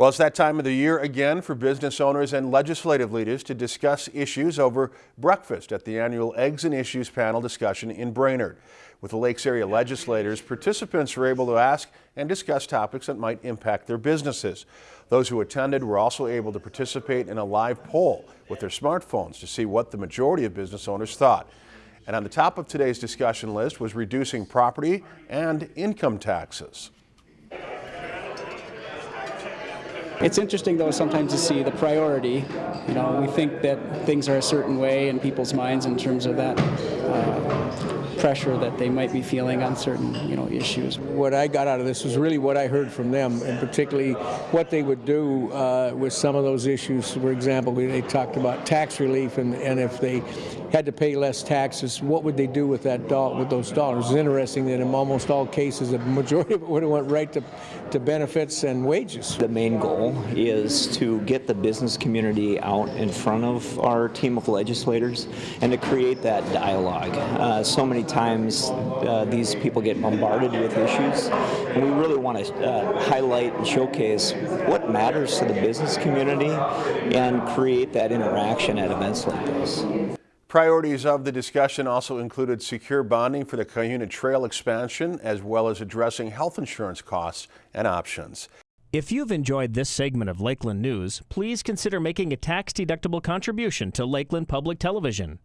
Well, it's that time of the year again for business owners and legislative leaders to discuss issues over breakfast at the annual Eggs and Issues panel discussion in Brainerd. With the Lakes area legislators, participants were able to ask and discuss topics that might impact their businesses. Those who attended were also able to participate in a live poll with their smartphones to see what the majority of business owners thought. And on the top of today's discussion list was reducing property and income taxes. It's interesting, though, sometimes to see the priority. You know, we think that things are a certain way in people's minds in terms of that uh, pressure that they might be feeling on certain, you know, issues. What I got out of this was really what I heard from them, and particularly what they would do uh, with some of those issues. For example, they talked about tax relief, and, and if they had to pay less taxes, what would they do with that do- with those dollars? It's interesting that in almost all cases, the majority of it would have went right to, to benefits and wages. The main is to get the business community out in front of our team of legislators and to create that dialogue. Uh, so many times uh, these people get bombarded with issues, and we really want to uh, highlight and showcase what matters to the business community and create that interaction at events like this. Priorities of the discussion also included secure bonding for the Cuyuna Trail expansion, as well as addressing health insurance costs and options. If you've enjoyed this segment of Lakeland News, please consider making a tax-deductible contribution to Lakeland Public Television.